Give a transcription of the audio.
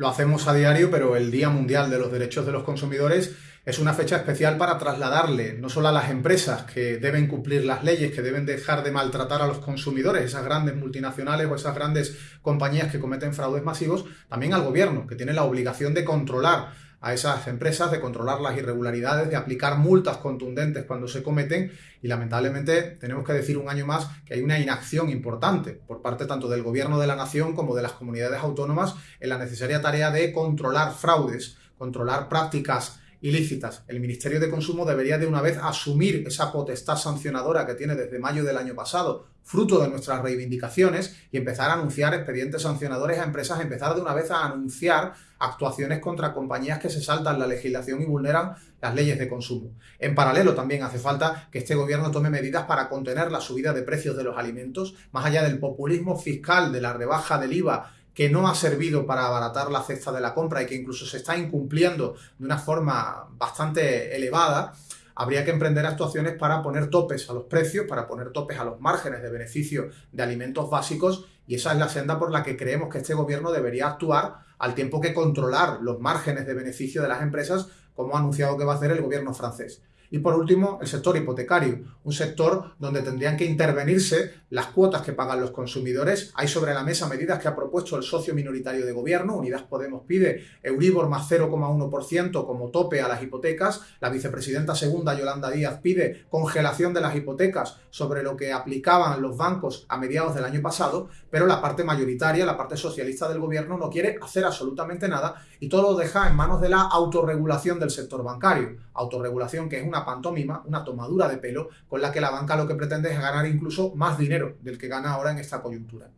lo hacemos a diario, pero el Día Mundial de los Derechos de los Consumidores es una fecha especial para trasladarle no solo a las empresas que deben cumplir las leyes, que deben dejar de maltratar a los consumidores, esas grandes multinacionales o esas grandes compañías que cometen fraudes masivos, también al gobierno, que tiene la obligación de controlar a esas empresas, de controlar las irregularidades, de aplicar multas contundentes cuando se cometen y lamentablemente tenemos que decir un año más que hay una inacción importante por parte tanto del gobierno de la nación como de las comunidades autónomas en la necesaria tarea de controlar fraudes, controlar prácticas ilícitas. El Ministerio de Consumo debería de una vez asumir esa potestad sancionadora que tiene desde mayo del año pasado, fruto de nuestras reivindicaciones, y empezar a anunciar expedientes sancionadores a empresas, empezar de una vez a anunciar actuaciones contra compañías que se saltan la legislación y vulneran las leyes de consumo. En paralelo también hace falta que este gobierno tome medidas para contener la subida de precios de los alimentos, más allá del populismo fiscal, de la rebaja del IVA que no ha servido para abaratar la cesta de la compra y que incluso se está incumpliendo de una forma bastante elevada, habría que emprender actuaciones para poner topes a los precios, para poner topes a los márgenes de beneficio de alimentos básicos y esa es la senda por la que creemos que este gobierno debería actuar al tiempo que controlar los márgenes de beneficio de las empresas, como ha anunciado que va a hacer el gobierno francés. Y por último, el sector hipotecario, un sector donde tendrían que intervenirse las cuotas que pagan los consumidores. Hay sobre la mesa medidas que ha propuesto el socio minoritario de gobierno. Unidas Podemos pide Euribor más 0,1% como tope a las hipotecas. La vicepresidenta segunda, Yolanda Díaz, pide congelación de las hipotecas sobre lo que aplicaban los bancos a mediados del año pasado, pero la parte mayoritaria, la parte socialista del gobierno, no quiere hacer absolutamente nada y todo lo deja en manos de la autorregulación del sector bancario. Autorregulación que es una pantomima, una tomadura de pelo, con la que la banca lo que pretende es ganar incluso más dinero del que gana ahora en esta coyuntura.